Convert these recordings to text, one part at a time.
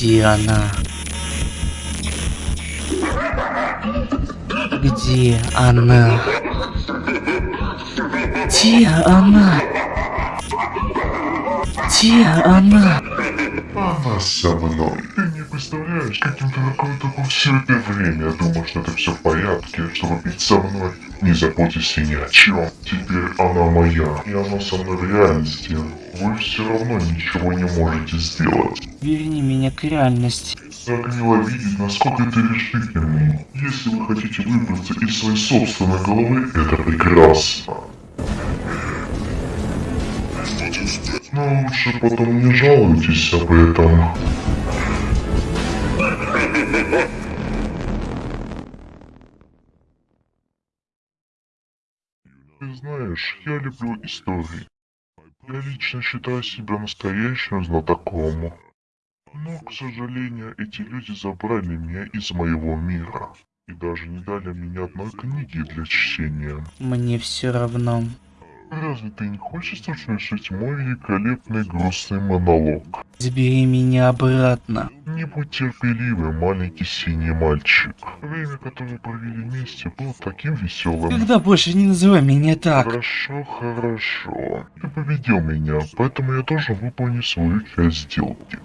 Где она? Где она? Где она? Где она? Она со мной. Ты не представляешь, каким ты такой такой все это время. Я думал, что это все в порядке, чтобы быть со мной. Не заботься ни о чем. Теперь она моя, и она со мной в реальности. Вы все равно ничего не можете сделать. Верни меня к реальности. Так мило видеть, насколько ты решительный. Если вы хотите выбраться из своей собственной головы, это прекрасно. Но лучше потом не жалуйтесь об этом. Ты знаешь, я люблю истории. Я лично считаю себя настоящим знатоком. Но, к сожалению, эти люди забрали меня из моего мира. И даже не дали мне одной книги для чтения. Мне все равно. Разве ты не хочешь услышать мой великолепный грустный монолог? Забери меня обратно. Не будь терпеливый, маленький синий мальчик. Время, которое провели вместе, было таким веселым. Когда больше не называй меня так. Хорошо, хорошо. Ты победил меня, поэтому я должен выполнить свою часть сделки.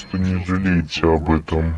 Просто не жалейте об этом.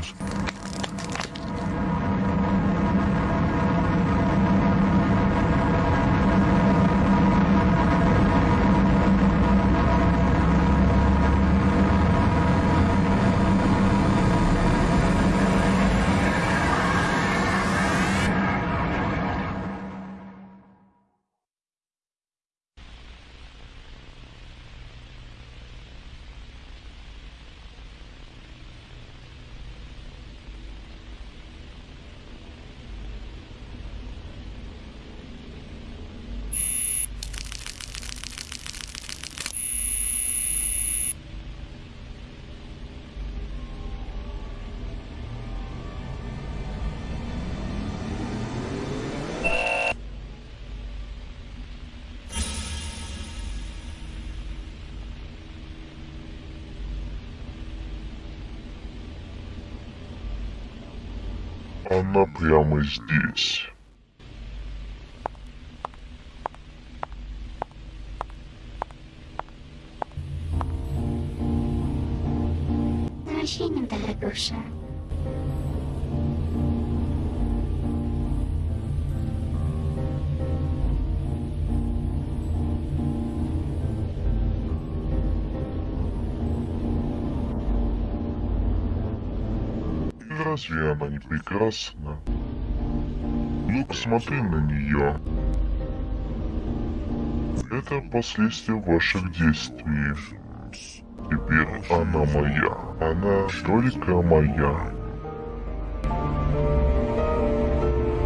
Она прямо здесь. С возвращением, дорогуша. Разве она не прекрасна? Ну, посмотри на нее. Это последствия ваших действий. Теперь она моя. Она только моя.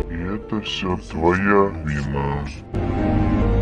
И это все твоя вина.